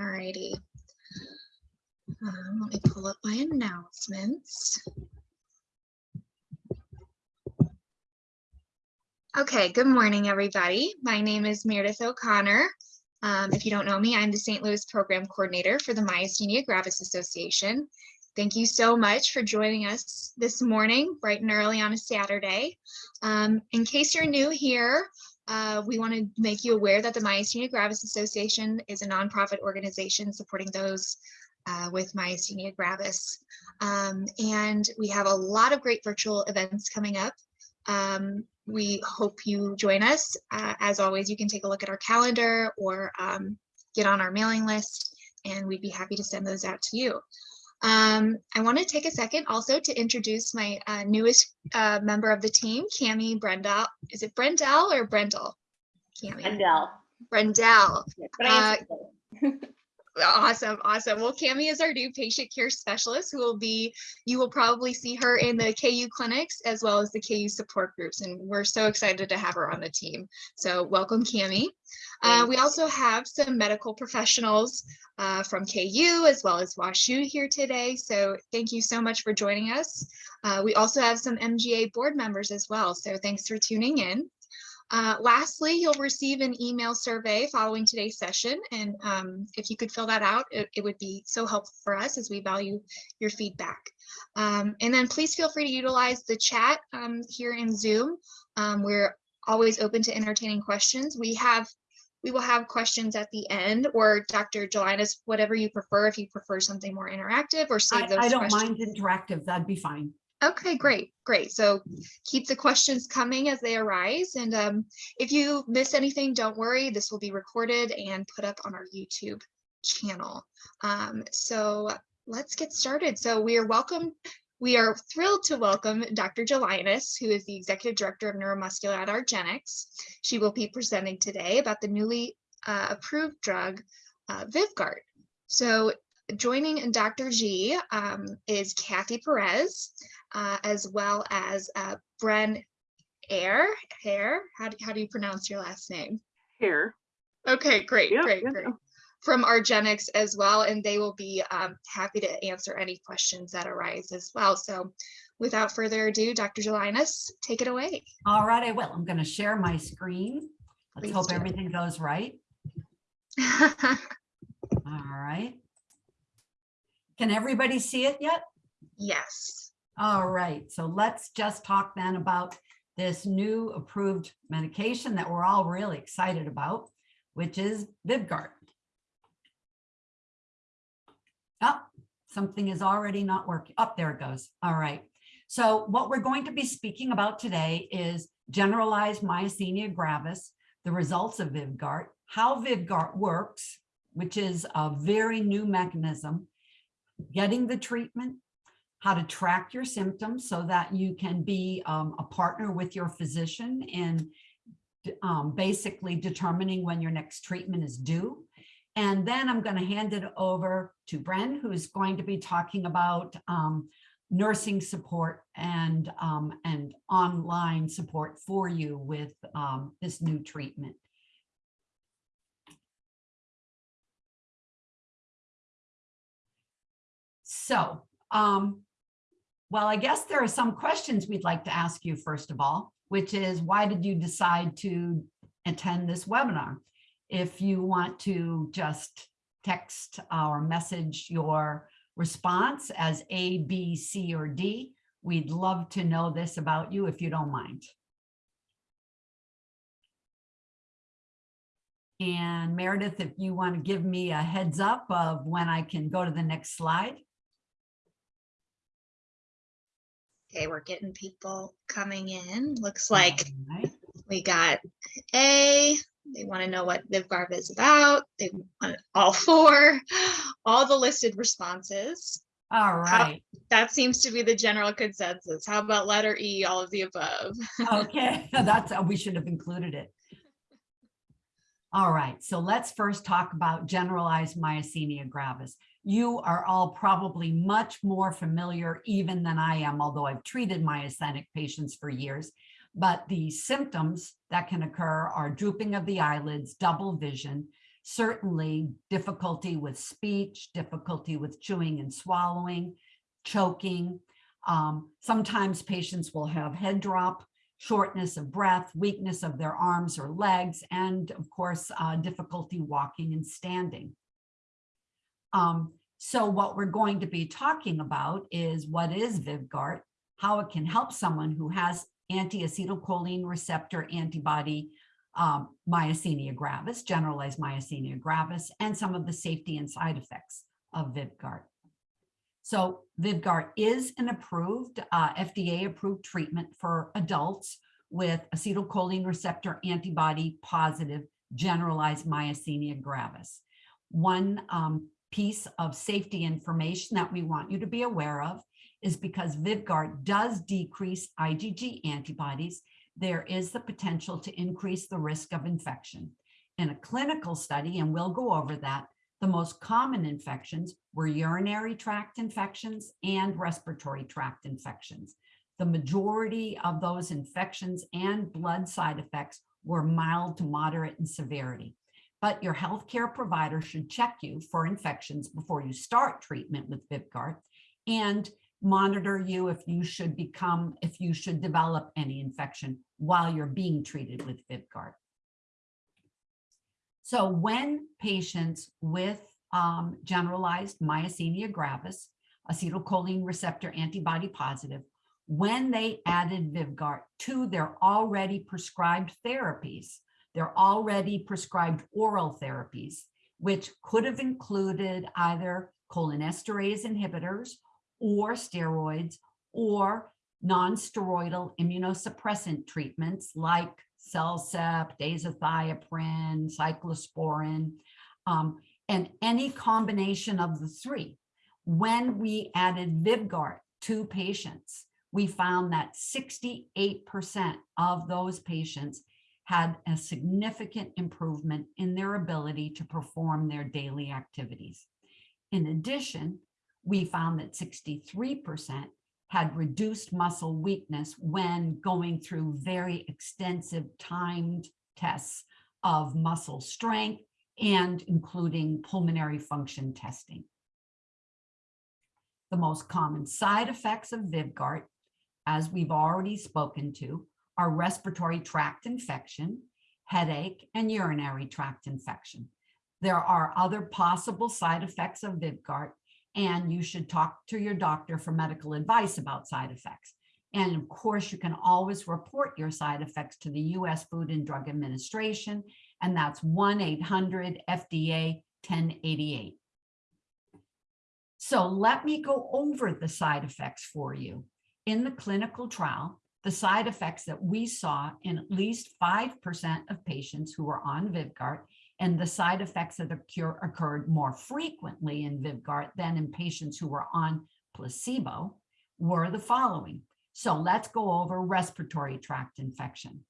All righty. Um, let me pull up my announcements. Okay, good morning, everybody. My name is Meredith O'Connor. Um, if you don't know me, I'm the St. Louis Program Coordinator for the Myasthenia Gravis Association. Thank you so much for joining us this morning, bright and early on a Saturday. Um, in case you're new here, uh, we want to make you aware that the Myasthenia Gravis Association is a nonprofit organization supporting those uh, with myasthenia gravis. Um, and we have a lot of great virtual events coming up. Um, we hope you join us. Uh, as always, you can take a look at our calendar or um, get on our mailing list, and we'd be happy to send those out to you. Um, I want to take a second also to introduce my uh, newest uh, member of the team, Cami Brendel. Is it Brendel or Brendel? Cami. Brendel. Brendel. But I answered both. Awesome, awesome. Well, Cami is our new patient care specialist who will be, you will probably see her in the KU clinics as well as the KU support groups. And we're so excited to have her on the team. So welcome, Cami. Uh, we also have some medical professionals uh, from KU as well as WashU here today. So thank you so much for joining us. Uh, we also have some MGA board members as well. So thanks for tuning in. Uh, lastly, you'll receive an email survey following today's session. And um, if you could fill that out, it, it would be so helpful for us as we value your feedback. Um, and then please feel free to utilize the chat um, here in Zoom. Um, we're always open to entertaining questions. We have we will have questions at the end or Dr. Gelinas, whatever you prefer, if you prefer something more interactive or save I, those I don't questions. mind interactive, that'd be fine. Okay, great, great. So keep the questions coming as they arise. And um, if you miss anything, don't worry. This will be recorded and put up on our YouTube channel. Um, so let's get started. So we are welcome. We are thrilled to welcome Dr. Gelinas, who is the Executive Director of Neuromuscular at Argenx. She will be presenting today about the newly uh, approved drug uh, Vyvgart. So joining Dr. G um, is Kathy Perez uh, as well as uh, Bren Air. Hair. How do, how do you pronounce your last name? Here. Okay, great, Yeah, great, yeah, great. From Argenx as well, and they will be um, happy to answer any questions that arise as well. So without further ado, Dr. Gelinas, take it away. All right, I will. I'm going to share my screen. Let's Please hope do. everything goes right. All right. Can everybody see it yet? yes. All right, so let's just talk then about this new approved medication that we're all really excited about, which is Vyvgart. Oh, something is already not working. Up there it goes. All right. So what we're going to be speaking about today is generalized myasthenia gravis, the results of Vyvgart, how Vyvgart works, which is a very new mechanism, getting the treatment, how to track your symptoms so that you can be um, a partner with your physician in um, basically determining when your next treatment is due. And then I'm going to hand it over to Bren, who's going to be talking about um, nursing support and, um, and online support for you with um, this new treatment. So, um, well, I guess there are some questions we'd like to ask you first of all, which is why did you decide to attend this webinar? If you want to just text or message your response as A, B, C, or D, we'd love to know this about you if you don't mind. And Meredith, if you want to give me a heads up of when I can go to the next slide. Okay, we're getting people coming in. Looks like right. we got A, they want to know what Vyvgart is about. They want all four, all the listed responses. All right. That seems to be the general consensus. How about letter E, all of the above? Okay, that's, uh, we should have included it. All right, so let's first talk about generalized myasthenia gravis. You are all probably much more familiar even than I am, although I've treated myasthenic patients for years. But the symptoms that can occur are drooping of the eyelids, double vision, certainly difficulty with speech, difficulty with chewing and swallowing, choking. Um, sometimes patients will have head drop, shortness of breath, weakness of their arms or legs, and of course, uh, difficulty walking and standing. Um, so what we're going to be talking about is what is Vyvgart, how it can help someone who has anti-acetylcholine receptor antibody um, myasthenia gravis, generalized myasthenia gravis, and some of the safety and side effects of Vyvgart. So Vyvgart is an approved, uh, FDA-approved treatment for adults with acetylcholine receptor antibody positive generalized myasthenia gravis. One um, piece of safety information that we want you to be aware of is because Vyvgart does decrease IgG antibodies, there is the potential to increase the risk of infection. In a clinical study, and we'll go over that, the most common infections were urinary tract infections and respiratory tract infections. The majority of those infections and blood side effects were mild to moderate in severity. But your healthcare provider should check you for infections before you start treatment with Vyvgart and monitor you if you should become, if you should develop any infection while you're being treated with Vyvgart. So when patients with um, generalized myasthenia gravis, acetylcholine receptor antibody positive, when they added Vyvgart to their already prescribed therapies, their already prescribed oral therapies, which could have included either cholinesterase inhibitors or steroids or non-steroidal immunosuppressant treatments like Cellcept, azathioprine, cyclosporin, um, and any combination of the three. When we added Vyvgart to patients, we found that 68% of those patients had a significant improvement in their ability to perform their daily activities. In addition, we found that 63% had reduced muscle weakness when going through very extensive timed tests of muscle strength and including pulmonary function testing. The most common side effects of Vyvgart, as we've already spoken to, are respiratory tract infection, headache, and urinary tract infection. There are other possible side effects of Vyvgart, and you should talk to your doctor for medical advice about side effects. And of course, you can always report your side effects to the US Food and Drug Administration, and that's 1-800-FDA-1088. So let me go over the side effects for you. In the clinical trial, the side effects that we saw in at least 5% of patients who were on Vyvgart and the side effects that occur, occurred more frequently in Vyvgart than in patients who were on placebo were the following. So let's go over respiratory tract infection.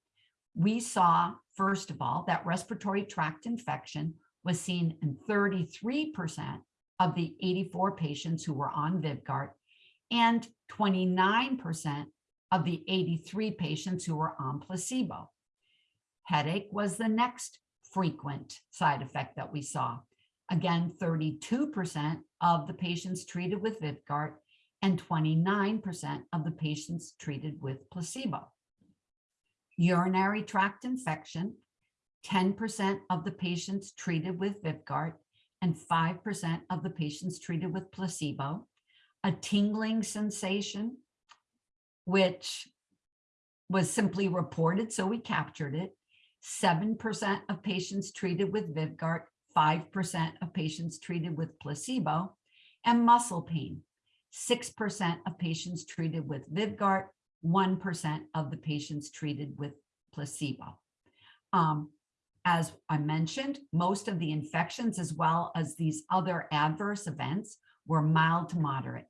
We saw, first of all, that respiratory tract infection was seen in 33% of the 84 patients who were on Vyvgart and 29% of the 83 patients who were on placebo. Headache was the next frequent side effect that we saw. Again, 32% of the patients treated with Vyvgart and 29% of the patients treated with placebo. Urinary tract infection, 10% of the patients treated with Vyvgart and 5% of the patients treated with placebo. A tingling sensation, which was simply reported, so we captured it. 7% of patients treated with Vyvgart, 5% of patients treated with placebo, and muscle pain. 6% of patients treated with Vyvgart, 1% of the patients treated with placebo. Um, as I mentioned, most of the infections as well as these other adverse events were mild to moderate.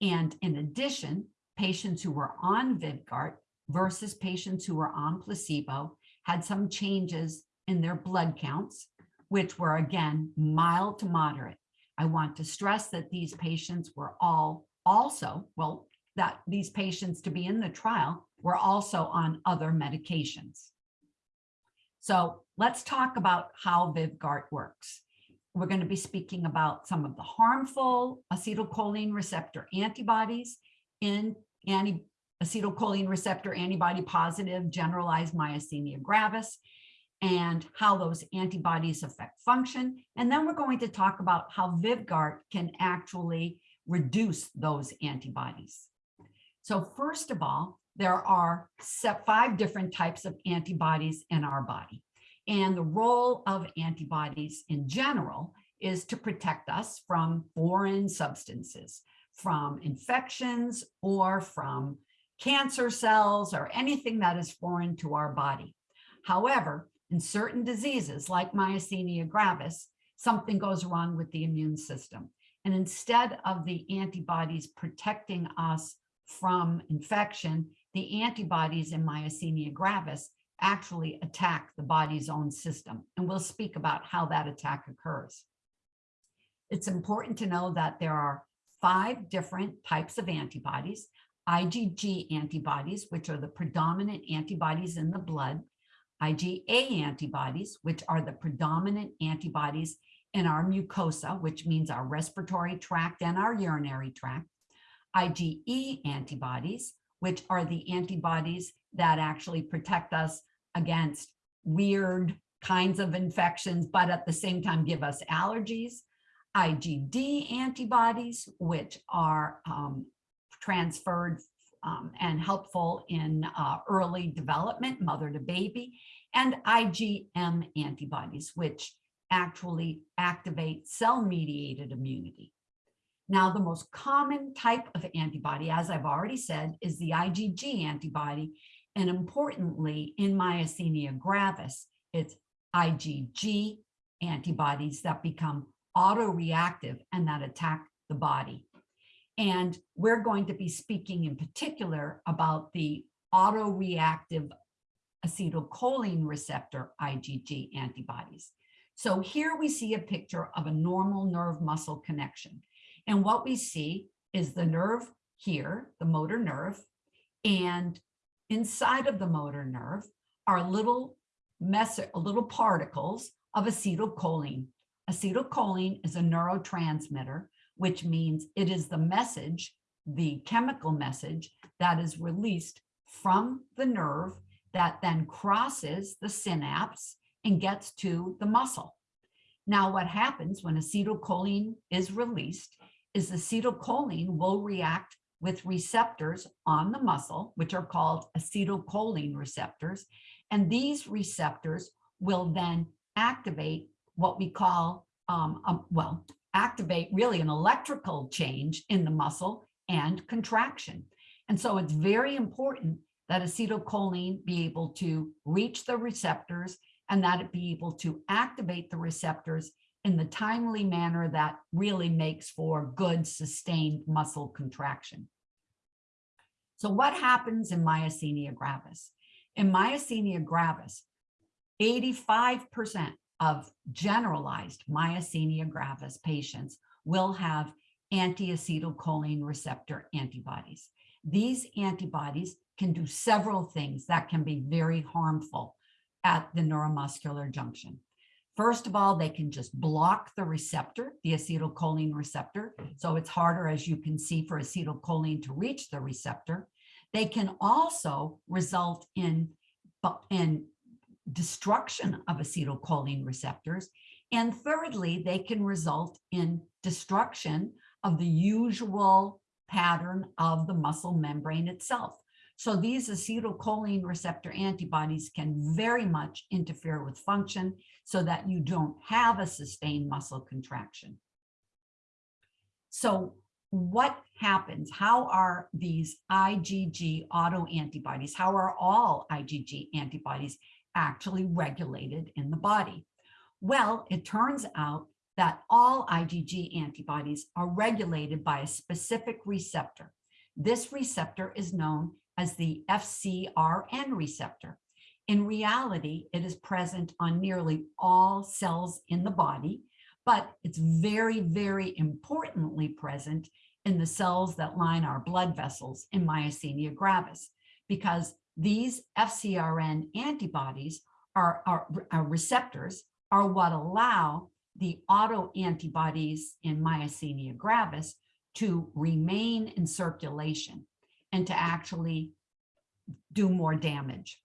And in addition, patients who were on Vyvgart versus patients who were on placebo had some changes in their blood counts, which were again mild to moderate. I want to stress that these patients were all also, well, that these patients to be in the trial were also on other medications. So let's talk about how Vyvgart works. We're going to be speaking about some of the harmful acetylcholine receptor antibodies in anti acetylcholine receptor antibody positive generalized myasthenia gravis and how those antibodies affect function. And then we're going to talk about how Vyvgart can actually reduce those antibodies. So first of all, there are five different types of antibodies in our body. And the role of antibodies in general is to protect us from foreign substances, from infections or from cancer cells or anything that is foreign to our body. However, in certain diseases like myasthenia gravis, something goes wrong with the immune system. And instead of the antibodies protecting us from infection, the antibodies in myasthenia gravis actually attack the body's own system. And we'll speak about how that attack occurs. It's important to know that there are five different types of antibodies. IgG antibodies, which are the predominant antibodies in the blood, IgA antibodies, which are the predominant antibodies in our mucosa, which means our respiratory tract and our urinary tract, IgE antibodies, which are the antibodies that actually protect us against weird kinds of infections, but at the same time give us allergies, IgD antibodies, which are um, transferred um, and helpful in uh, early development, mother to baby, and IgM antibodies, which actually activate cell-mediated immunity. Now, the most common type of antibody, as I've already said, is the IgG antibody. And importantly, in myasthenia gravis, it's IgG antibodies that become autoreactive and that attack the body. And we're going to be speaking in particular about the autoreactive acetylcholine receptor IgG antibodies. So here we see a picture of a normal nerve muscle connection. And what we see is the nerve here, the motor nerve, and inside of the motor nerve are little mess little particles of acetylcholine. Acetylcholine is a neurotransmitter which means it is the message, the chemical message that is released from the nerve that then crosses the synapse and gets to the muscle. Now, what happens when acetylcholine is released is acetylcholine will react with receptors on the muscle, which are called acetylcholine receptors. And these receptors will then activate what we call, um, um, well, activate really an electrical change in the muscle and contraction. And so it's very important that acetylcholine be able to reach the receptors and that it be able to activate the receptors in the timely manner that really makes for good sustained muscle contraction. So what happens in myasthenia gravis? In myasthenia gravis, 85% of generalized myasthenia gravis patients will have anti-acetylcholine receptor antibodies. These antibodies can do several things that can be very harmful at the neuromuscular junction. First of all, they can just block the receptor, the acetylcholine receptor. So it's harder, as you can see, for acetylcholine to reach the receptor. They can also result in, in destruction of acetylcholine receptors. And thirdly, they can result in destruction of the usual pattern of the muscle membrane itself. So these acetylcholine receptor antibodies can very much interfere with function so that you don't have a sustained muscle contraction. So what happens? How are these IgG autoantibodies, how are all IgG antibodies actually regulated in the body? Well, it turns out that all IgG antibodies are regulated by a specific receptor. This receptor is known as the FcRn receptor. In reality, it is present on nearly all cells in the body, but it's very, very importantly present in the cells that line our blood vessels in myasthenia gravis, because these FcRn antibodies are, are, are receptors are what allow the autoantibodies in myasthenia gravis to remain in circulation and to actually do more damage.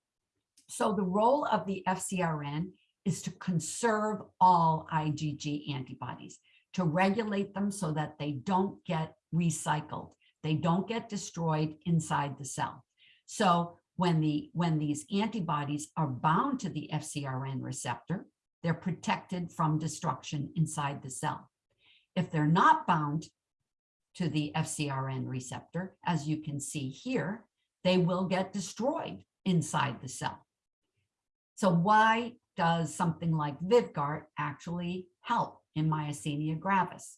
So the role of the FCRN is to conserve all IgG antibodies, to regulate them so that they don't get recycled. They don't get destroyed inside the cell. So when the when these antibodies are bound to the FCRN receptor, they're protected from destruction inside the cell. If they're not bound to the FCRN receptor, as you can see here, they will get destroyed inside the cell. So why does something like Vyvgart actually help in myasthenia gravis?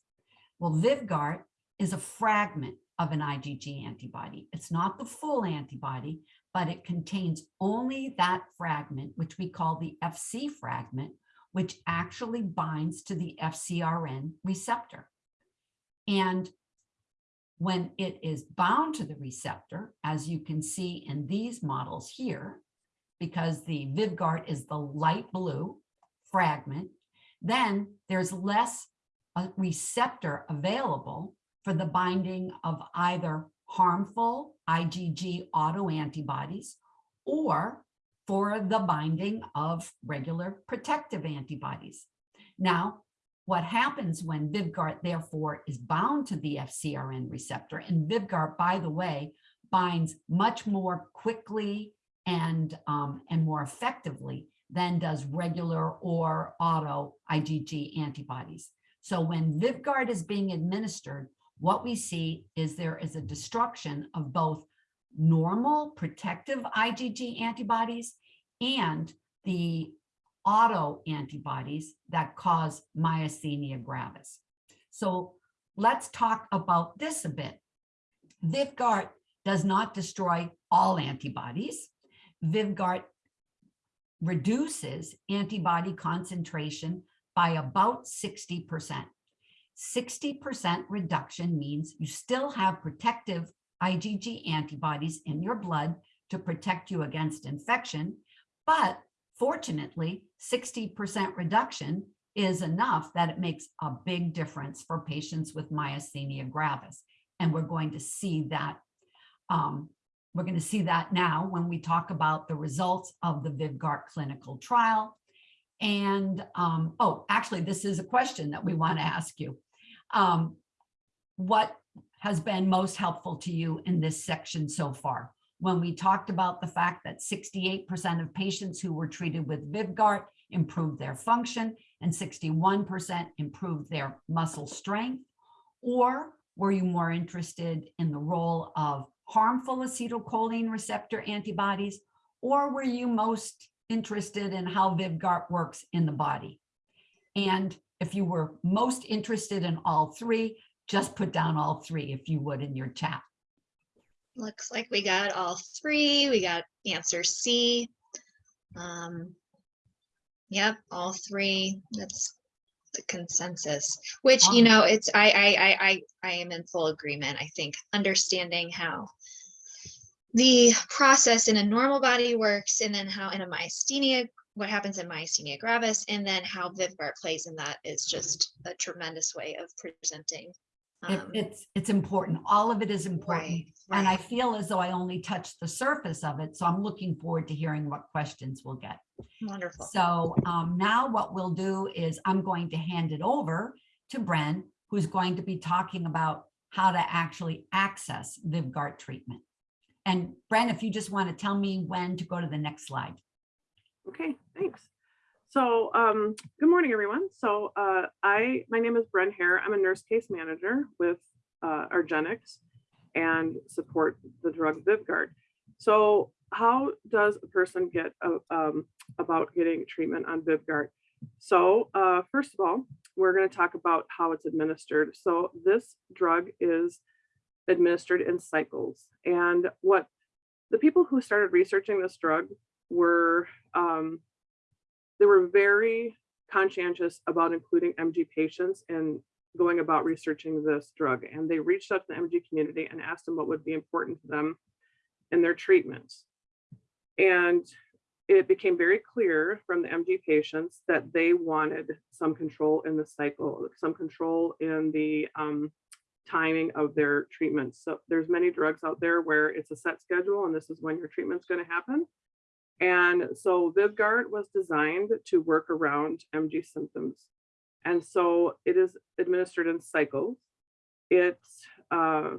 Well, Vyvgart is a fragment of an IgG antibody. It's not the full antibody, but it contains only that fragment, which we call the FC fragment, which actually binds to the FCRN receptor. And when it is bound to the receptor, as you can see in these models here, because the Vyvgart is the light blue fragment, then there's less a receptor available for the binding of either harmful IgG autoantibodies or for the binding of regular protective antibodies. Now, what happens when Vyvgart therefore is bound to the FCRN receptor, and Vyvgart, by the way, binds much more quickly and, um, and more effectively than does regular or auto IgG antibodies. So when Vyvgart is being administered, what we see is there is a destruction of both normal protective IgG antibodies and the auto antibodies that cause myasthenia gravis. So let's talk about this a bit. Vyvgart does not destroy all antibodies. Vyvgart reduces antibody concentration by about 60%. 60% reduction means you still have protective IgG antibodies in your blood to protect you against infection, but fortunately, 60% reduction is enough that it makes a big difference for patients with myasthenia gravis. And we're going to see that um, we're going to see that now when we talk about the results of the Vyvgart clinical trial. And, um, oh, actually, this is a question that we want to ask you. Um, what has been most helpful to you in this section so far? When we talked about the fact that 68% of patients who were treated with Vyvgart improved their function and 61% improved their muscle strength? Or were you more interested in the role of harmful acetylcholine receptor antibodies, or were you most interested in how Vyvgart works in the body? And if you were most interested in all three, just put down all three if you would in your chat. Looks like we got all three. We got answer C. Um, yep, all three. That's the consensus, which, you know, it's, I, I, I, I, I am in full agreement. I think understanding how the process in a normal body works and then how in a myasthenia, what happens in myasthenia gravis, and then how Vyvgart plays in that is just a tremendous way of presenting. It- um, It's, it's important. All of it is important. Right, And I feel as though I only touched the surface of it. So I'm looking forward to hearing what questions we'll get. Wonderful. So um, now what we'll do is I'm going to hand it over to Bren, who's going to be talking about how to actually access Vyvgart treatment. And Bren, if you just want to tell me when to go to the next slide. Okay, thanks. So, um, good morning, everyone. So, uh, I, my name is Bren Hare. I'm a nurse case manager with, uh, Argenx and support the drug Vyvgart. So how does a person get, uh, um, about getting treatment on Vyvgart? So, uh, first of all, we're going to talk about how it's administered. So this drug is administered in cycles. And what the people who started researching this drug were, um, they were very conscientious about including MG patients and going about researching this drug. And they reached out to the MG community and asked them what would be important to them in their treatments. And it became very clear from the MG patients that they wanted some control in the cycle, some control in the um, timing of their treatments. So there's many drugs out there where it's a set schedule and this is when your treatment's going to happen. And so Vyvgart was designed to work around MG symptoms. And so it is administered in cycles. It's uh,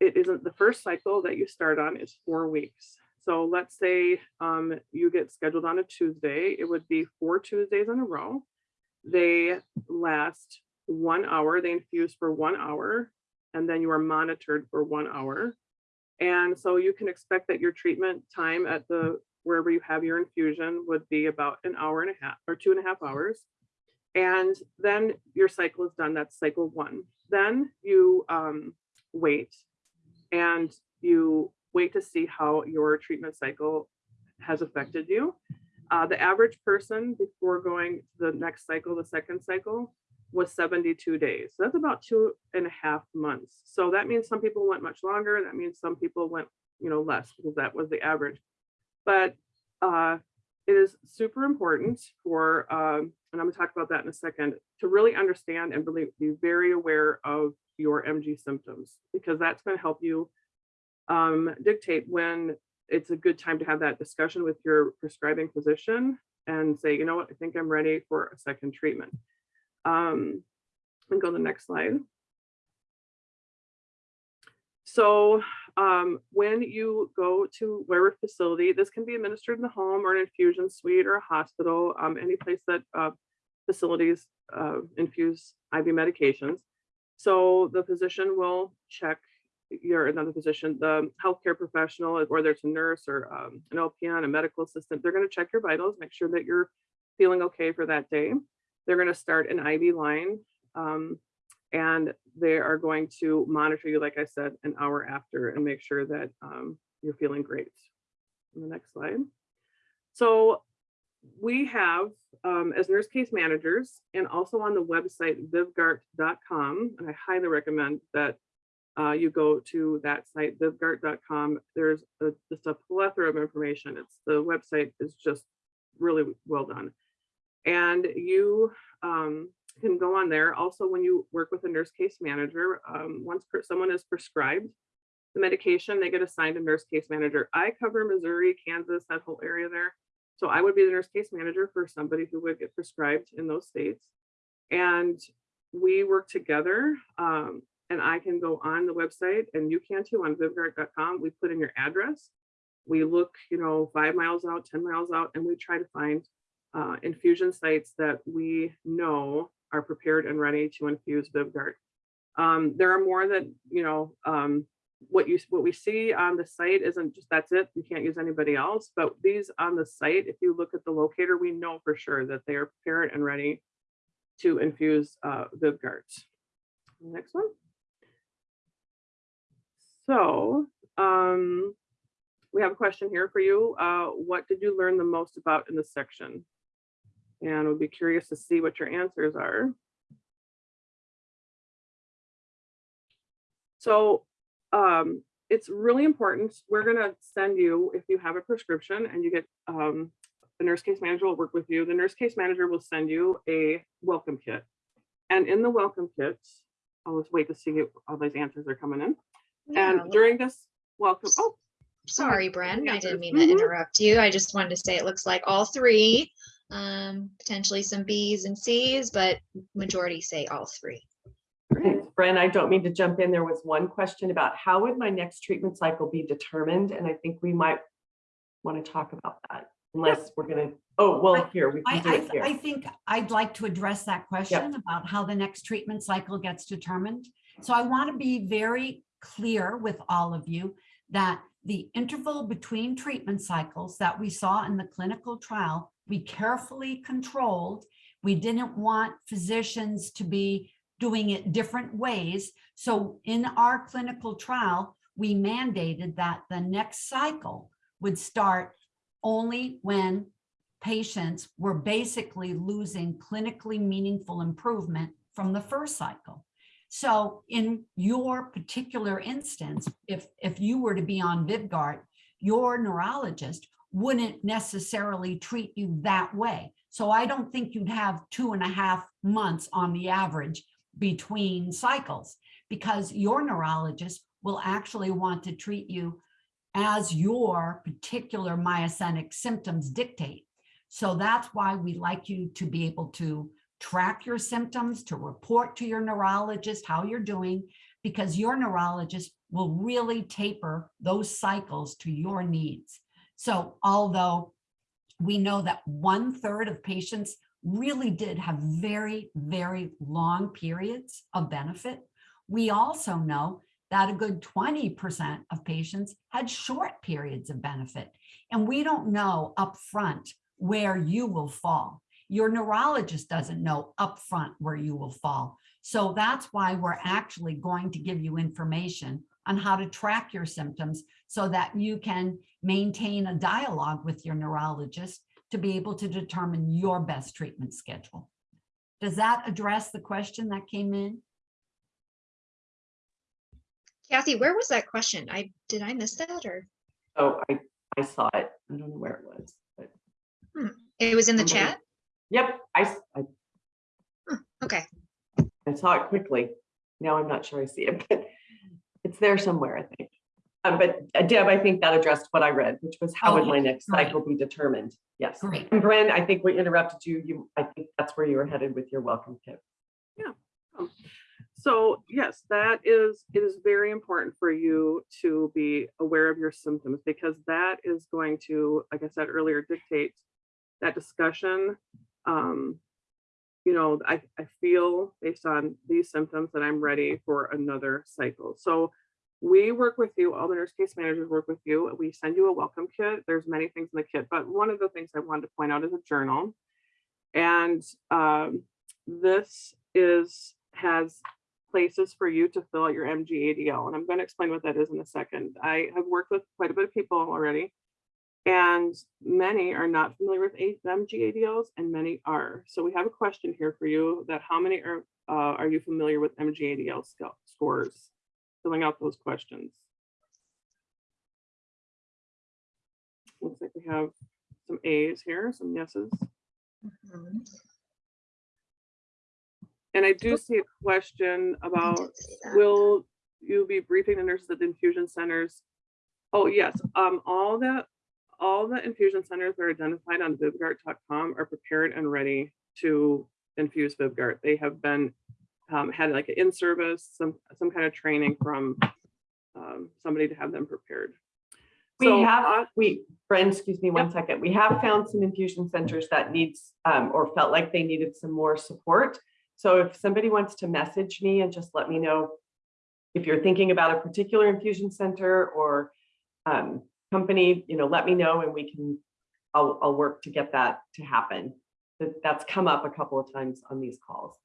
it isn't the first cycle that you start on is four weeks. So let's say um, you get scheduled on a Tuesday, it would be four Tuesdays in a row. They last one hour, they infuse for one hour, and then you are monitored for one hour. And so you can expect that your treatment time at the wherever you have your infusion would be about an hour and a half or two and a half hours. And then your cycle is done. That's cycle one. Then you um, wait and you wait to see how your treatment cycle has affected you. Uh, the average person before going to the next cycle, the second cycle, was 72 days. So that's about two and a half months. So that means some people went much longer. That means some people went, you know, less because that was the average. But uh, it is super important for, um, and I'm gonna talk about that in a second, to really understand and really be very aware of your MG symptoms because that's going to help you um, dictate when it's a good time to have that discussion with your prescribing physician and say, you know what, I think I'm ready for a second treatment. Um, and go to the next slide. So um, when you go to whatever facility, this can be administered in the home or an infusion suite or a hospital, um, any place that uh, facilities uh, infuse IV medications. So the physician will check your another physician, the healthcare professional, whether it's a nurse or um, an LPN, a medical assistant, they're going to check your vitals, make sure that you're feeling okay for that day. They're going to start an IV line um, and they are going to monitor you, like I said, an hour after and make sure that um, you're feeling great. On the next slide. So we have, um, as nurse case managers and also on the website vyvgart.com, and I highly recommend that uh, you go to that site, vyvgart.com. There's a, just a plethora of information. It's the website is just really well done. And you um, can go on there. Also, when you work with a nurse case manager, um, once someone is prescribed the medication, they get assigned a nurse case manager. I cover Missouri, Kansas, that whole area there. So I would be the nurse case manager for somebody who would get prescribed in those states. And we work together um, and I can go on the website and you can too on vyvgart.com. We put in your address. We look, you know, five miles out, 10 miles out, and we try to find uh, infusion sites that we know are prepared and ready to infuse Vyvgart. Um, there are more that, you know, um, what you what we see on the site isn't just that's it. You can't use anybody else. But these on the site, if you look at the locator, we know for sure that they are prepared and ready to infuse uh. Next one. So um, we have a question here for you. Uh, what did you learn the most about in this section? And we'll be curious to see what your answers are. So um, it's really important. We're going to send you, if you have a prescription and you get um, the nurse case manager will work with you. The nurse case manager will send you a welcome kit. And in the welcome kit, I'll just wait to see if all these answers are coming in. Yeah, And during this welcome, oh, Sorry, Bren, I didn't mean to Mhm. interrupt you. I just wanted to say it looks like all three, um, potentially some Bs and Cs, but majority say all three. great. Thanks, Bren. I don't mean to jump in. There was one question about how would my next treatment cycle be determined? And I think we might want to talk about that unless we're going to, oh, well, here, we I, can do I, it I here. think I'd like to address that question about how the next treatment cycle gets determined. So I want to be very clear with all of you that the interval between treatment cycles that we saw in the clinical trial, we carefully controlled. We didn't want physicians to be doing it different ways. So in our clinical trial, we mandated that the next cycle would start only when patients were basically losing clinically meaningful improvement from the first cycle. So in your particular instance, if, if you were to be on Vyvgart, your neurologist wouldn't necessarily treat you that way. So I don't think you'd have two and a half months on the average between cycles because your neurologist will actually want to treat you as your particular myasthenic symptoms dictate. So that's why we like you to be able to track your symptoms, to report to your neurologist how you're doing, because your neurologist will really taper those cycles to your needs. So although we know that one third of patients really did have very, very long periods of benefit, we also know that a good 20% of patients had short periods of benefit. And we don't know upfront where you will fall. Your neurologist doesn't know upfront where you will fall. So that's why we're actually going to give you information on how to track your symptoms so that you can maintain a dialogue with your neurologist to be able to determine your best treatment schedule. Does that address the question that came in? Kathy, where was that question? I, did I miss that or? Oh, I, I saw it. I don't know where it was, but hmm. It was in the Somebody- chat? yep, I, s- I, hmm, Okay, I saw it quickly. Now I'm not sure I see it, but it's there somewhere, I think. Um, but uh, Deb, I think that addressed what I read, which was how would my next great. cycle be determined? Yes. Great. And Bren, I think we interrupted you. You, I think that's where you were headed with your welcome tip. Yeah so yes, that is, it is very important for you to be aware of your symptoms because that is going to, like I said earlier, dictate that discussion. Um, you know, I, I feel based on these symptoms that I'm ready for another cycle. So we work with you, all the nurse case managers work with you. We send you a welcome kit. There's many things in the kit, but one of the things I wanted to point out is a journal. And um, this is, has places for you to fill out your MGADL. And I'm going to explain what that is in a second. I have worked with quite a bit of people already. And many are not familiar with MGADLs and many are. So we have a question here for you that how many are, uh, are you familiar with MGADL scores? Filling out those questions. Looks like we have some A's here, some yeses. Mhm. And I do see a question about that. Will you be briefing the nurses at the infusion centers? Oh, yes, um, all the, all the infusion centers that are identified on Vyvgart.com are prepared and ready to infuse Vyvgart. They have been, um, had like an in-service, some, some kind of training from um, somebody to have them prepared. We So, have, uh, we, Bren, excuse me one second. We have found some infusion centers that needs, um, or felt like they needed some more support. So if somebody wants to message me and just let me know if you're thinking about a particular infusion center or um, company, you know, let me know and we can, I'll, I'll work to get that to happen. That, that's come up a couple of times on these calls.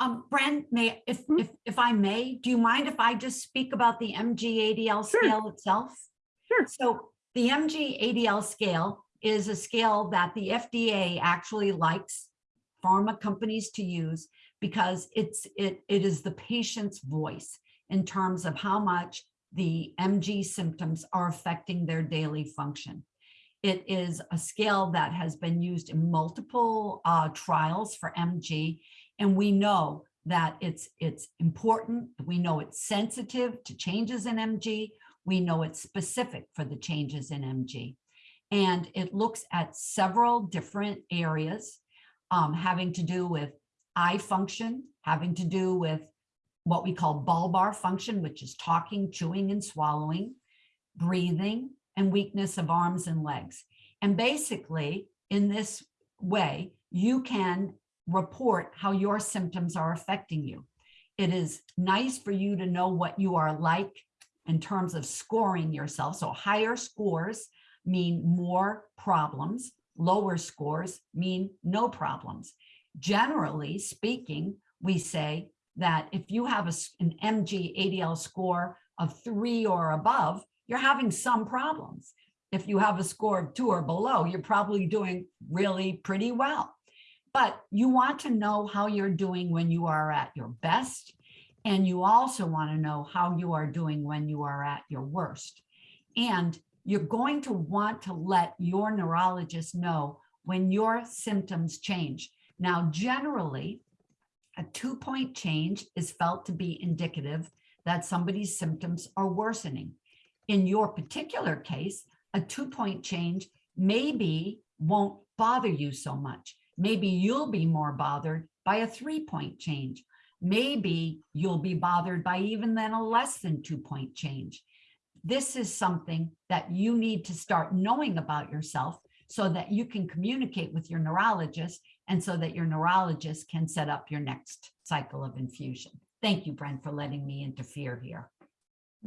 Um, Bren, may, if, Hmm? if, if I may, do you mind if I just speak about the MGADL Sure. scale itself? Sure. So the MGADL scale is a scale that the FDA actually likes pharma companies to use because it's, it, it is the patient's voice in terms of how much the MG symptoms are affecting their daily function. It is a scale that has been used in multiple uh, trials for MG, and we know that it's, it's important. We know it's sensitive to changes in MG. We know it's specific for the changes in MG. And it looks at several different areas um, having to do with eye function, having to do with what we call bulbar function, which is talking, chewing, and swallowing, breathing, and weakness of arms and legs. And basically, in this way, you can report how your symptoms are affecting you. It is nice for you to know what you are like in terms of scoring yourself. So higher scores mean more problems. Lower scores mean no problems. Generally speaking, we say that if you have a, an MG ADL score of three or above, you're having some problems. If you have a score of two or below, you're probably doing really pretty well. But you want to know how you're doing when you are at your best. And you also want to know how you are doing when you are at your worst. And you're going to want to let your neurologist know when your symptoms change. Now, generally, a two-point change is felt to be indicative that somebody's symptoms are worsening. In your particular case, a two-point change maybe won't bother you so much. Maybe you'll be more bothered by a three-point change. Maybe you'll be bothered by even then a less than two-point change. This is something that you need to start knowing about yourself so that you can communicate with your neurologist and so that your neurologist can set up your next cycle of infusion. Thank you, Brent, for letting me interfere here.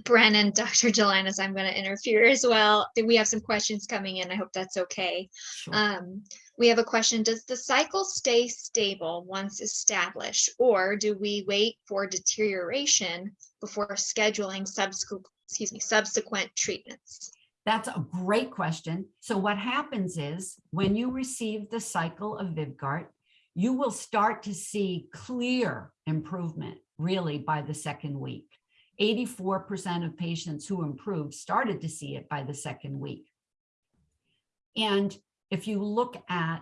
Bren and Dr. Gelinas, I'm going to interfere as well. We have some questions coming in. I hope that's okay. Sure. Um, we have a question, does the cycle stay stable once established, or do we wait for deterioration before scheduling subsequent, excuse me, subsequent treatments? That's a great question. So what happens is when you receive the cycle of Vyvgart, you will start to see clear improvement really by the second week. 84% of patients who improved started to see it by the second week. And if you look at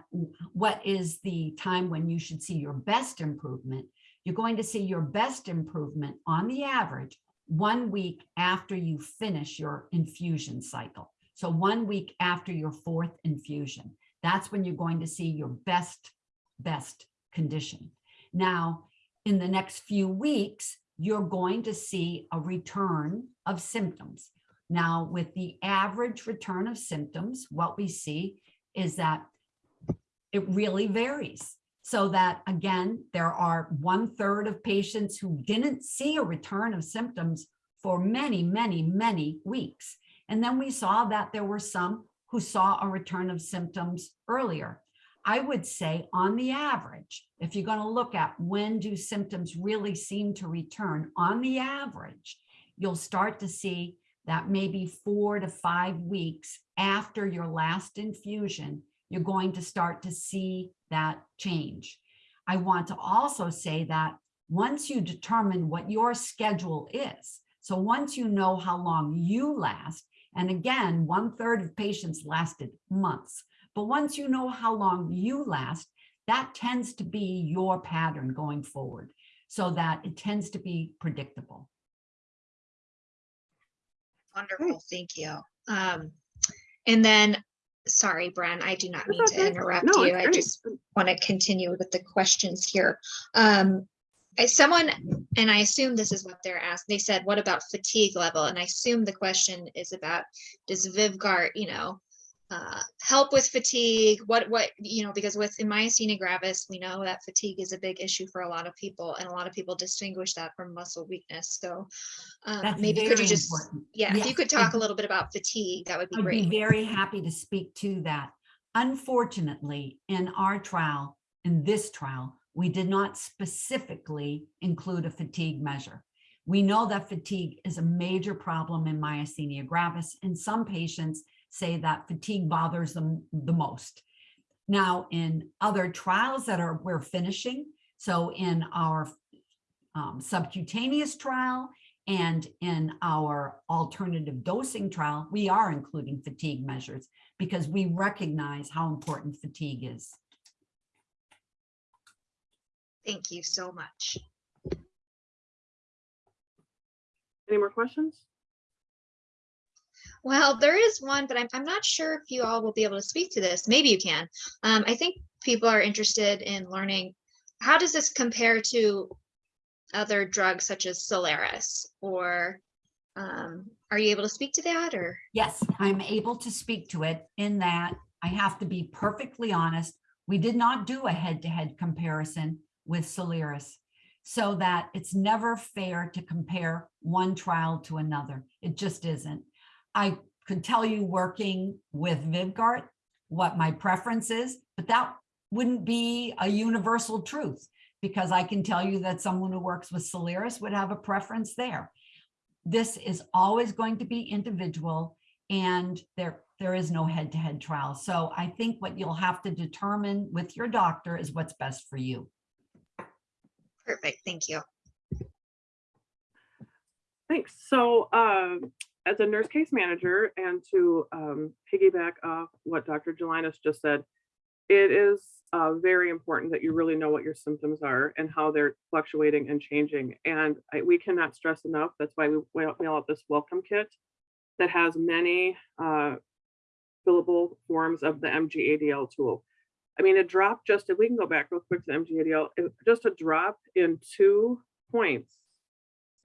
what is the time when you should see your best improvement, you're going to see your best improvement on the average one week after you finish your infusion cycle. So one week after your fourth infusion, that's when you're going to see your best, best condition. Now, in the next few weeks, you're going to see a return of symptoms. Now, with the average return of symptoms, what we see is that it really varies. So that again, there are one third of patients who didn't see a return of symptoms for many, many, many weeks. And then we saw that there were some who saw a return of symptoms earlier. I would say on the average, if you're going to look at when do symptoms really seem to return, on the average, you'll start to see that maybe four to five weeks after your last infusion, you're going to start to see that change. I want to also say that once you determine what your schedule is, so once you know how long you last, and again, one third of patients lasted months, but once you know how long you last, that tends to be your pattern going forward so that it tends to be predictable. Wonderful, thank you. Um, and then, sorry, Bren, I do not mean to okay. interrupt No, you. I just want to continue with the questions here. Um, someone, and I assume this is what they're asked, they said, what about fatigue level? And I assume the question is about, does Vyvgart, you know, uh, help with fatigue? What, what, you know, because with in myasthenia gravis, we know that fatigue is a big issue for a lot of people and a lot of people distinguish that from muscle weakness. So um, maybe could you just, important. yeah, if you could talk a little bit about fatigue, that would be great. I'd be great. very happy to speak to that. Unfortunately, in our trial, in this trial, we did not specifically include a fatigue measure. We know that fatigue is a major problem in myasthenia gravis, and some patients say that fatigue bothers them the most. Now, in other trials that are we're finishing, so in our um, subcutaneous trial and in our alternative dosing trial, we are including fatigue measures because we recognize how important fatigue is. Thank you so much. Any more questions? Well, there is one, but I'm, I'm not sure if you all will be able to speak to this. Maybe you can. Um, I think people are interested in learning, how does this compare to other drugs such as Soliris? Or um, are you able to speak to that or? Yes, I'm able to speak to it in that I have to be perfectly honest. We did not do a head-to-head comparison with Soliris so that it's never fair to compare one trial to another. It just isn't. I could tell you working with Vyvgart what my preference is, but that wouldn't be a universal truth because I can tell you that someone who works with Soliris would have a preference there. This is always going to be individual and there, there is no head-to-head trial. So I think what you'll have to determine with your doctor is what's best for you. Perfect, thank you. Thanks. So um, as a nurse case manager and to um, piggyback off what Dr. Gelinas just said, it is uh, very important that you really know what your symptoms are and how they're fluctuating and changing. And I, we cannot stress enough. That's why we we mail out this welcome kit that has many uh, fillable forms of the MGADL tool. I mean, a drop just, if we can go back real quick to MGADL, just a drop in two points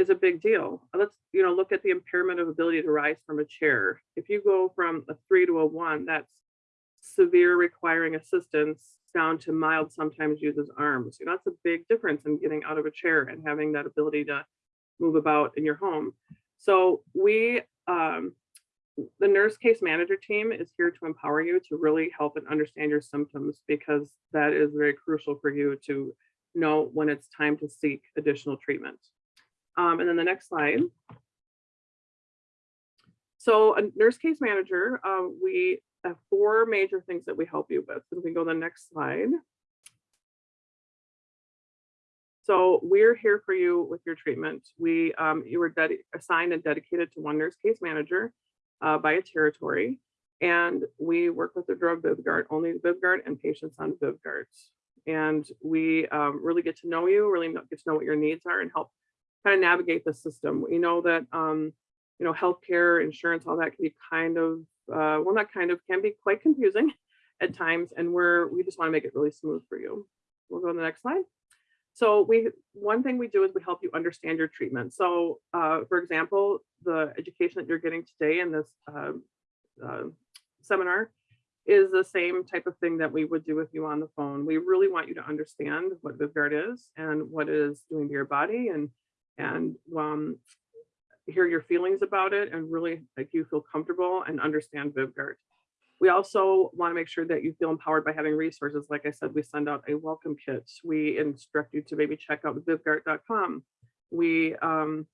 is a big deal. Let's, you know, look at the impairment of ability to rise from a chair. If you go from a three to a one, that's severe requiring assistance down to mild sometimes uses arms. You know, that's a big difference in getting out of a chair and having that ability to move about in your home. So we, um, the nurse case manager team is here to empower you to really help and understand your symptoms because that is very crucial for you to know when it's time to seek additional treatment. Um, and then the next slide. So a nurse case manager, um, we have four major things that we help you with. If we go to the next slide. So we're here for you with your treatment. We, um, you were assigned and dedicated to one nurse case manager uh, by a territory. And we work with the drug Vyvgart, only Vyvgart and patients on Vyvgarts. And we um, really get to know you, really get to know what your needs are and help kind of navigate the system. We know that, um, you know, healthcare, insurance, all that can be kind of, uh, well, not kind of, can be quite confusing at times. And we're, we just want to make it really smooth for you. We'll go to the next slide. So we, one thing we do is we help you understand your treatment. So uh, for example, the education that you're getting today in this uh, uh, seminar is the same type of thing that we would do with you on the phone. We really want you to understand what Vyvgart is and what it is doing to your body and and um, hear your feelings about it and really like you feel comfortable and understand Vyvgart. We also want to make sure that you feel empowered by having resources. Like I said, we send out a welcome kit. We instruct you to maybe check out vyvgart.com. We, um,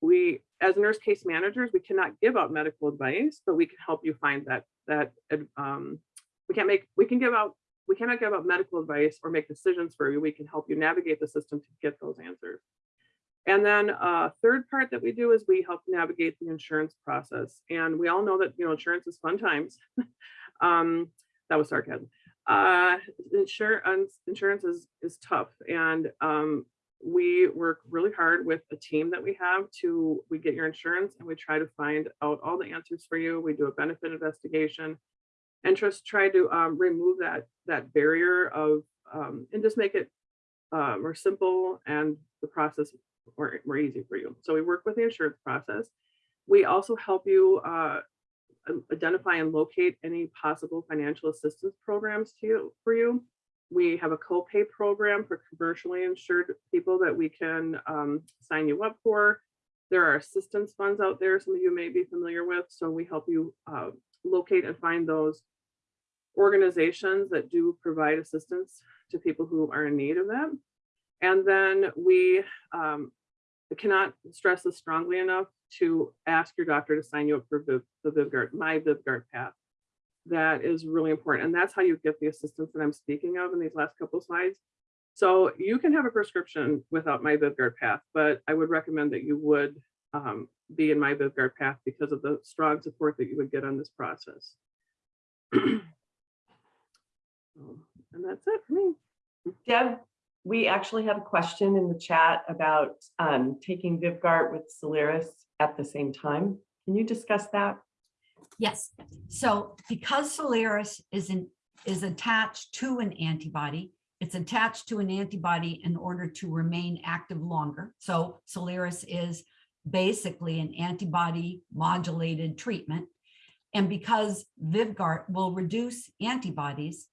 we, as nurse case managers, we cannot give out medical advice, but we can help you find that, that, um, we can't make, we can give out, we cannot give out medical advice or make decisions for you. We can help you navigate the system to get those answers. And then uh, third part that we do is we help navigate the insurance process. And we all know that, you know, insurance is fun times. um, that was sarcasm. Uh, insurance, insurance is, is tough. And um, we work really hard with the team that we have to, we get your insurance and we try to find out all the answers for you. We do a benefit investigation and just try to um, remove that, that barrier of, um, and just make it uh, more simple and the process more, more easy for you. So we work with the insurance process. We also help you uh, identify and locate any possible financial assistance programs to you, for you. We have a copay program for commercially insured people that we can um, sign you up for. There are assistance funds out there, some of you may be familiar with, so we help you uh, locate and find those organizations that do provide assistance to people who are in need of that. And then we um, cannot stress this strongly enough to ask your doctor to sign you up for Viv, the Vyvgart, my Vyvgart path. That is really important. And that's how you get the assistance that I'm speaking of in these last couple slides. So you can have a prescription without my Vyvgart path, but I would recommend that you would um, be in my Vyvgart path because of the strong support that you would get on this process. And that's it for me. Deb, we actually have a question in the chat about um, taking Vyvgart with Soliris at the same time. Can you discuss that? Yes, so because Soliris is an, is attached to an antibody, it's attached to an antibody in order to remain active longer. So Soliris is basically an antibody modulated treatment. And because Vyvgart will reduce antibodies,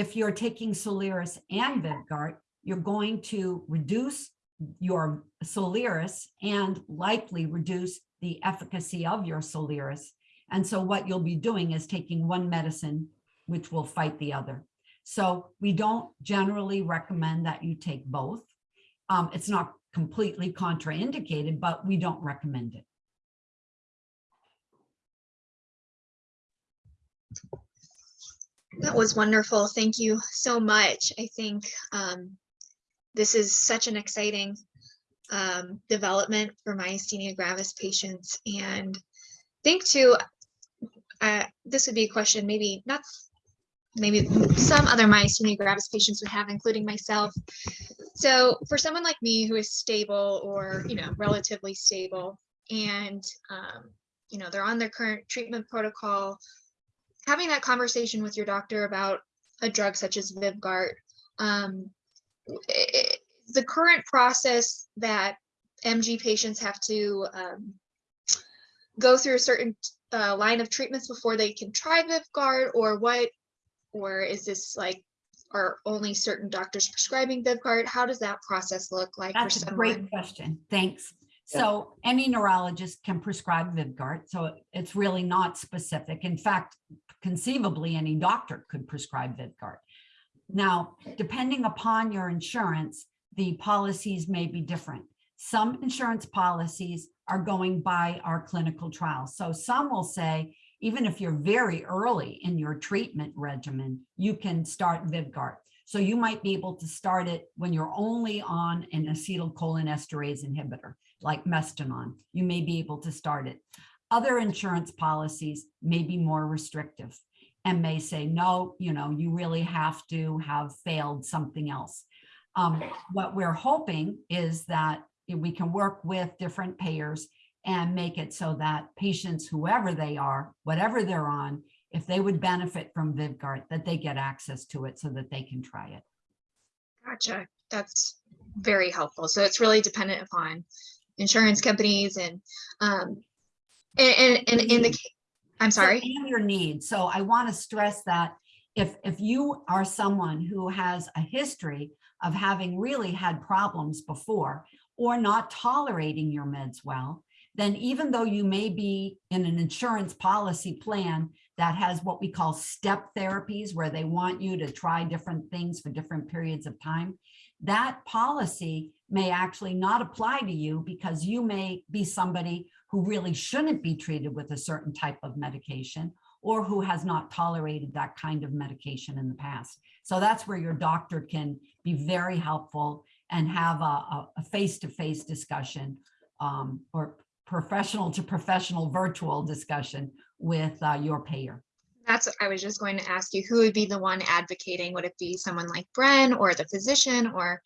if you're taking Soliris and Vyvgart, you're going to reduce your Soliris and likely reduce the efficacy of your Soliris. And so what you'll be doing is taking one medicine, which will fight the other. So we don't generally recommend that you take both. Um, it's not completely contraindicated, but we don't recommend it. That was wonderful. Thank you so much. I think um, this is such an exciting um, development for myasthenia gravis patients and think too, uh, this would be a question, maybe not, maybe some other myasthenia gravis patients would have, including myself. So for someone like me who is stable or, you know, relatively stable and, um, you know, they're on their current treatment protocol, having that conversation with your doctor about a drug such as Vyvgart, um, i- i- the current process that MG patients have to um, go through a certain uh, line of treatments before they can try Vyvgart, or what, or is this like, are only certain doctors prescribing Vyvgart? How does that process look like for That's a great question. Thanks. So any neurologist can prescribe Vyvgart, so it's really not specific. In fact, conceivably, any doctor could prescribe Vyvgart. Now, depending upon your insurance, the policies may be different. Some insurance policies are going by our clinical trials. So some will say, even if you're very early in your treatment regimen, you can start Vyvgart. So you might be able to start it when you're only on an acetylcholinesterase inhibitor, like Mestinon. You may be able to start it. Other insurance policies may be more restrictive and may say, no, you know, you really have to have failed something else. Um, what we're hoping is that we can work with different payers and make it so that patients, whoever they are, whatever they're on, if they would benefit from Vyvgart, that they get access to it so that they can try it. Gotcha. That's very helpful. So it's really dependent upon insurance companies and, um, and, and, and in the, ca- I'm So, sorry. And your needs. So I want to stress that if, if you are someone who has a history of having really had problems before or not tolerating your meds well, then even though you may be in an insurance policy plan that has what we call step therapies, where they want you to try different things for different periods of time, that policy may actually not apply to you because you may be somebody who really shouldn't be treated with a certain type of medication or who has not tolerated that kind of medication in the past. So that's where your doctor can be very helpful and have a, face-to-face discussion um, or professional to professional virtual discussion with uh, your payer. That's, I was just going to ask you, who would be the one advocating? Would it be someone like Bren or the physician or,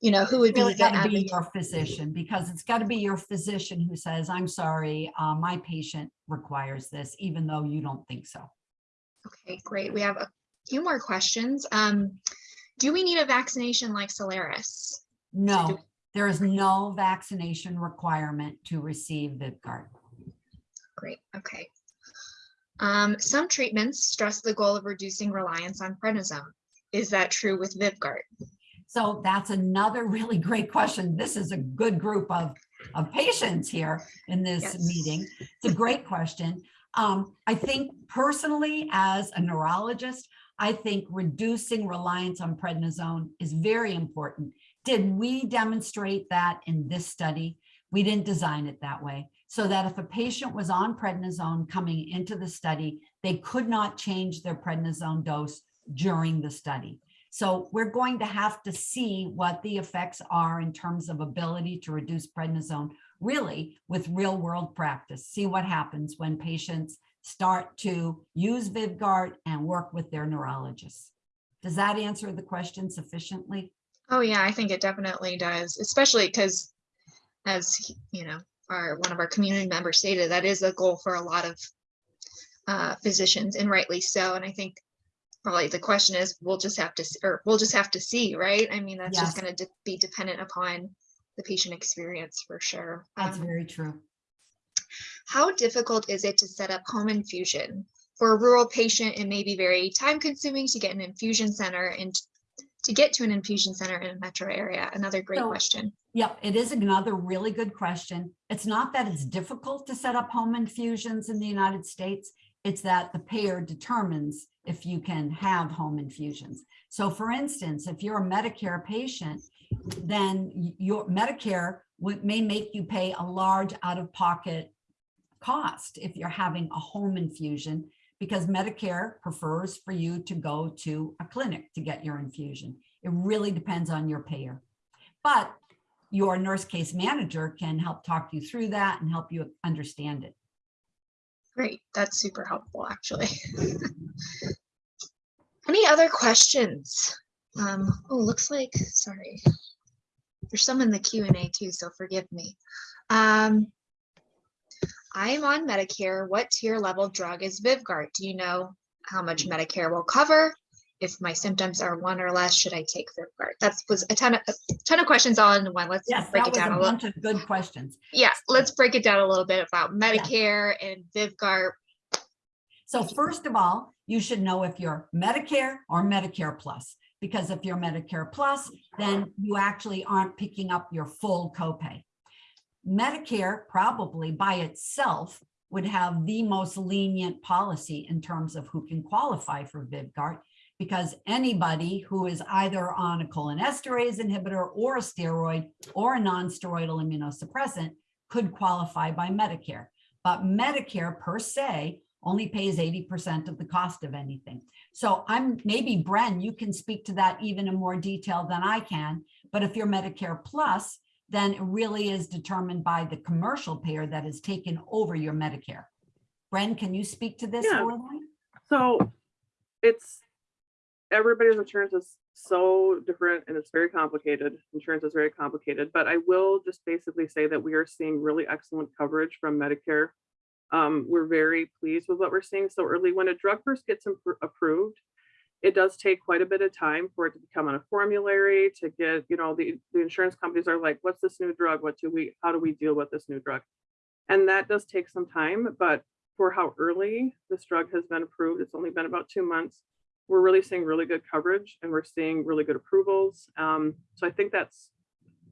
you know, who would be Really the got to be your physician because it's got to be your physician who says, I'm sorry, uh, my patient requires this, even though you don't think so. Okay, great. We have a few more questions. Um, do we need a vaccination like Soliris? No, there is no vaccination requirement to receive Vyvgart. Great, okay. Um, some treatments stress the goal of reducing reliance on prednisone. Is that true with Vyvgart? So that's another really great question. This is a good group of, of patients here in this Yes. meeting. It's a great question. Um, I think personally, as a neurologist, I think reducing reliance on prednisone is very important. Did we demonstrate that in this study? We didn't design it that way. So that if a patient was on prednisone coming into the study, they could not change their prednisone dose during the study. So we're going to have to see what the effects are in terms of ability to reduce prednisone, really with real world practice. See what happens when patients start to use Vyvgart and work with their neurologists. Does that answer the question sufficiently? Oh yeah, I think it definitely does, especially because as, you know, our, one of our community members stated, that is a goal for a lot of uh, physicians and rightly so. And I think probably the question is, we'll just have to, or we'll just have to see, right? I mean, that's just gonna de- be dependent upon the patient experience for sure. That's Um, very true. How difficult is it to set up home infusion? For a rural patient, it may be very time consuming to get an infusion center and to get to an infusion center in a metro area. Another great So- question. Yep, it is another really good question. It's not that it's difficult to set up home infusions in the United States. It's that the payer determines if you can have home infusions. So for instance, if you're a Medicare patient, then your Medicare may make you pay a large out-of-pocket cost if you're having a home infusion because Medicare prefers for you to go to a clinic to get your infusion. It really depends on your payer. But your nurse case manager can help talk you through that and help you understand it. Great, that's super helpful, actually. Any other questions? Um, oh, looks like, sorry. There's some in the Q and A too, so forgive me. Um, I am on Medicare. What tier level drug is Vyvgart? Do you know how much Medicare will cover? If my symptoms are one or less, should I take Vyvgart? That was a ton of, a ton of questions all in one. Let's Yes, break it a down a little. bunch of good questions. Yeah, let's break it down a little bit about Medicare and Vyvgart. So first of all, you should know if you're Medicare or Medicare Plus, because if you're Medicare Plus, then you actually aren't picking up your full copay. Medicare probably by itself would have the most lenient policy in terms of who can qualify for Vyvgart, because anybody who is either on a cholinesterase inhibitor or a steroid or a non-steroidal immunosuppressant could qualify by Medicare. But Medicare per se only pays 80% of the cost of anything. So I'm, maybe Bren, you can speak to that even in more detail than I can. But if you're Medicare Plus, then it really is determined by the commercial payer that has taken over your Medicare. Bren, can you speak to this? Yeah. So it's, everybody's insurance is so different and it's very complicated. Insurance is very complicated, but I will just basically say that we are seeing really excellent coverage from Medicare. Um, we're very pleased with what we're seeing so early. When a drug first gets approved, it does take quite a bit of time for it to become on a formulary to get, you know, the, the insurance companies are like, what's this new drug? What do we, how do we deal with this new drug? And that does take some time, but for how early this drug has been approved, it's only been about two months. We're really seeing really good coverage and we're seeing really good approvals. Um, so I think that's,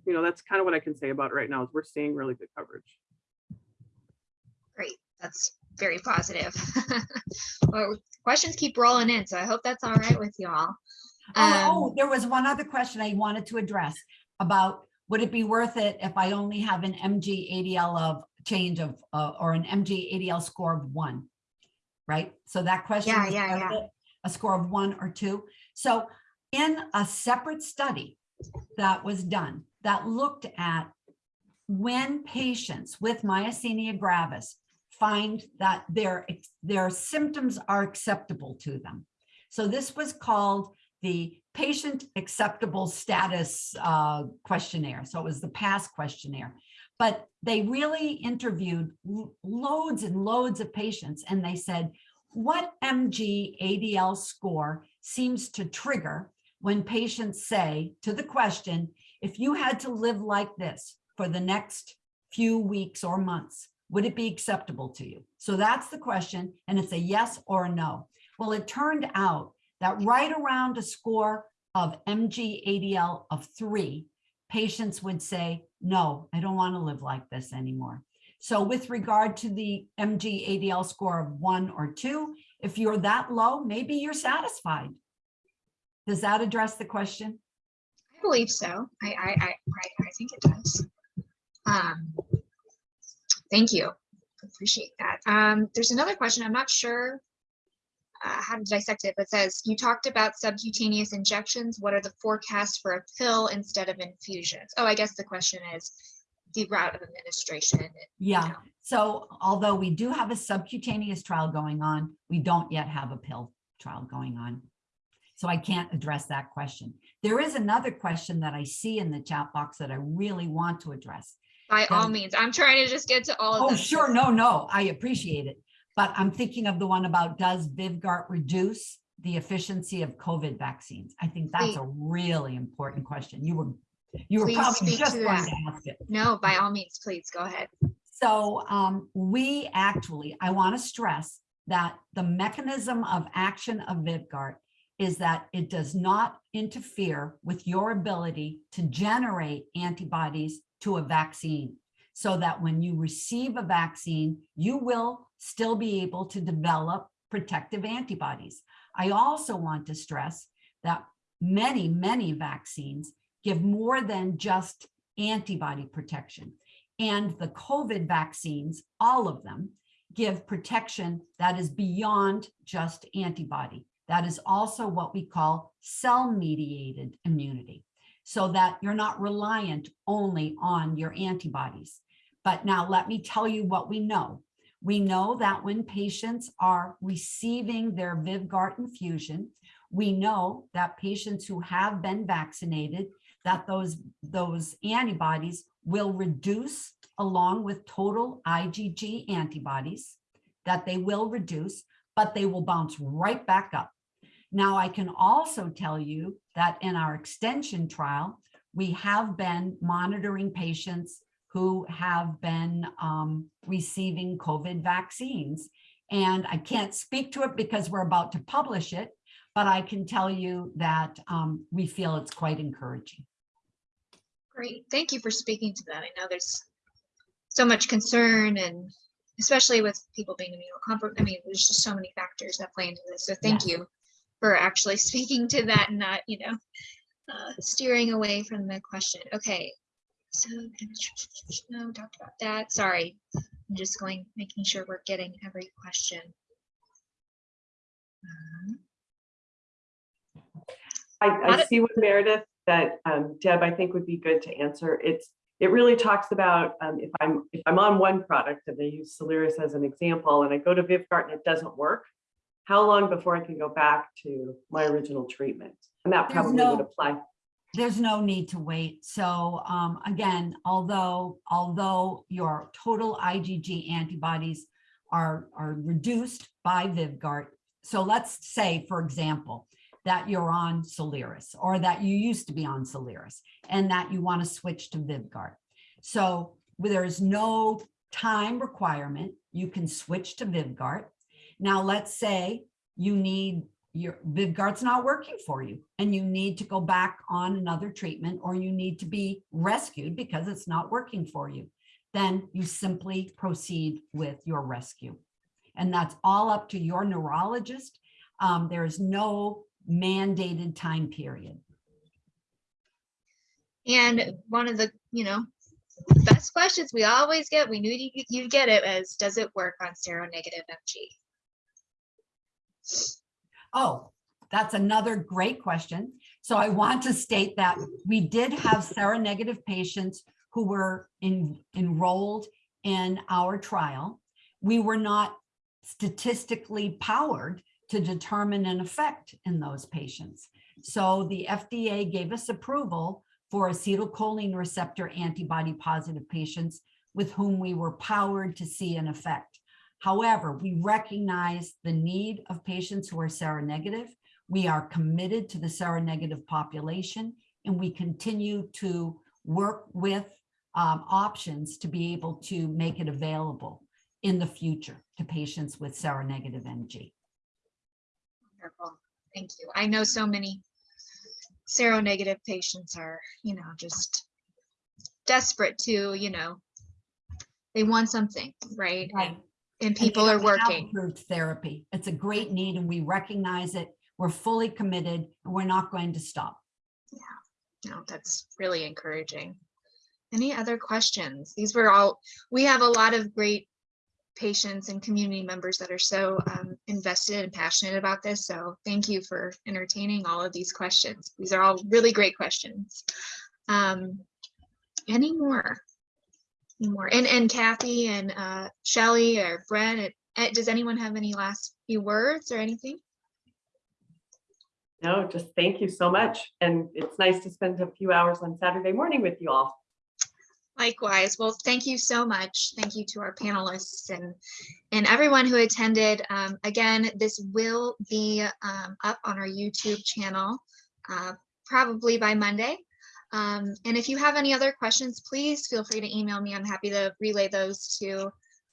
you know, that's kind of what I can say about it right now is we're seeing really good coverage. Great, that's very positive. Well, questions keep rolling in, so I hope that's all right with y'all. Oh, Um, oh, there was one other question I wanted to address about, would it be worth it if I only have an MG ADL of change of, uh, or an MG ADL score of one? Right? So that question. Yeah, yeah, yeah. it, A score of one or two. So in a separate study that was done, that looked at when patients with myasthenia gravis find that their, their symptoms are acceptable to them. So this was called the patient acceptable status uh, questionnaire. So it was the PASS questionnaire. But they really interviewed loads and loads of patients and they said, what MG ADL score seems to trigger when patients say to the question, if you had to live like this for the next few weeks or months, would it be acceptable to you? So that's the question, and it's a yes or a no. Well, it turned out that right around a score of MG-ADL of three, patients would say, no, I don't want to live like this anymore. So with regard to the MG-ADL score of one or two, if you're that low, maybe you're satisfied. Does that address the question? I believe so. I, I, I, I, I think it does. Um, thank you. Appreciate that. Um, there's another question. I'm not sure uh, how to dissect it, but it says you talked about subcutaneous injections. What are the forecasts for a pill instead of infusions? Oh, I guess the question is the route of administration. Yeah, know. so although we do have a subcutaneous trial going on, we don't yet have a pill trial going on. So I can't address that question. There is another question that I see in the chat box that I really want to address. By all Um, means, I'm trying to just get to all of Oh, them. sure, no, no, I appreciate it. But I'm thinking of the one about does Vyvgart reduce the efficiency of COVID vaccines? I think that's a really important question. You were, you were Please probably speak just to going that. to ask it. No, by all means, please go ahead. So um, we actually, I want to stress that the mechanism of action of Vyvgart is that it does not interfere with your ability to generate antibodies to a vaccine. So that when you receive a vaccine, you will still be able to develop protective antibodies. I also want to stress that many, many vaccines give more than just antibody protection. And the COVID vaccines, all of them, give protection that is beyond just antibody. That is also what we call cell-mediated immunity. so that you're not reliant only on your antibodies. But now let me tell you what we know. We know that when patients are receiving their Vyvgart infusion, we know that patients who have been vaccinated, that those, those antibodies will reduce along with total IgG antibodies, that they will reduce, but they will bounce right back up. Now, I can also tell you that in our extension trial, we have been monitoring patients who have been um, receiving COVID vaccines. And I can't speak to it because we're about to publish it, but I can tell you that um, we feel it's quite encouraging. Great. Thank you for speaking to that. I know there's so much concern and especially with people being immunocompromised. I mean, there's just so many factors that play into this. So thank Yes. you for actually speaking to that and not, you know, uh, steering away from the question. Okay. So no, talked about that. Sorry. I'm just going, making sure we're getting every question. Um, I, I see what Meredith that um, Deb, I think would be good to answer. It's, it really talks about um, if I'm, if I'm on one product and they use Soliris as an example and I go to Vyvgart and it doesn't work, how long before I can go back to my original treatment? And that There's probably no- would apply. There's no need to wait. So um, again, although, although your total IgG antibodies are, are reduced by Vyvgart. So let's say, for example, that you're on Soliris or that you used to be on Soliris and that you want to switch to Vyvgart. So there's no time requirement. You can switch to Vyvgart. Now, let's say you need your Vyvgart's not working for you and you need to go back on another treatment or you need to be rescued because it's not working for you. Then you simply proceed with your rescue. And that's all up to your neurologist. Um, there is no mandated time period. And one of the, you know, best questions we always get, we knew you, you'd get it as, does it work on seronegative MG? Oh, that's another great question. So I want to state that we did have seronegative patients who were in, enrolled in our trial. We were not statistically powered to determine an effect in those patients. So the FDA gave us approval for acetylcholine receptor antibody positive patients with whom we were powered to see an effect. However, we recognize the need of patients who are seronegative. We are committed to the seronegative population and we continue to work with um, options to be able to make it available in the future to patients with seronegative MG. Wonderful. Thank you. I know so many seronegative patients are, you know, just desperate to, you know, they want something, right? And- And And people they are working. approved Therapy. It's a great need and we recognize it. We're fully committed and we're not going to stop. Yeah, no, that's really encouraging. Any other questions? These were all, we have a lot of great patients and community members that are so um, invested and passionate about this. So thank you for entertaining all of these questions. These are all really great questions. Um, any more? Any more? And, and Kathy and uh, Shelley or uh, does anyone have any last few words or anything? No, just thank you so much. And it's nice to spend a few hours on Saturday morning with you all. Likewise. Well, thank you so much. Thank you to our panelists and and everyone who attended. Um, again, this will be um, up on our YouTube channel uh, probably by Monday. Um, and if you have any other questions, please feel free to email me. I'm happy to relay those to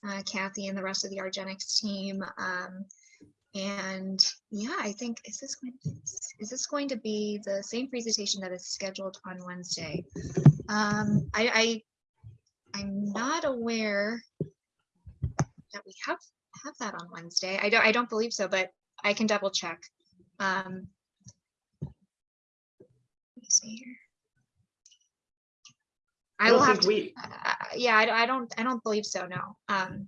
uh, Kathy and the rest of the Argenx team. Um, and yeah, I think is this going is this going to be the same presentation that is scheduled on Wednesday? Um, I, I I'm not aware that we have have that on Wednesday. I don't I don't believe so, but I can double check. Um, let me see here. I I will don't have to, we, uh, yeah, I, don't- I don't I don't believe so. No. Um,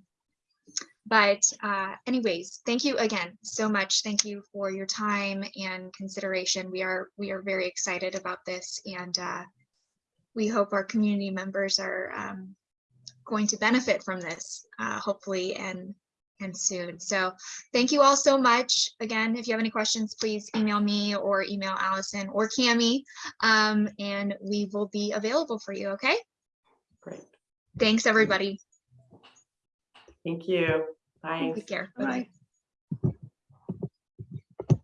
But uh, anyways, thank you again so much. Thank you for your time and consideration. We are we are very excited about this and uh, we hope our community members are um, going to benefit from this, uh, hopefully, and and soon. So thank you all so much. Again, if you have any questions, please email me or email Allison or Cami, um, and we will be available for you. Okay. Great. Thanks, everybody. Thank you. Bye. Take care. Bye-bye. Bye-bye.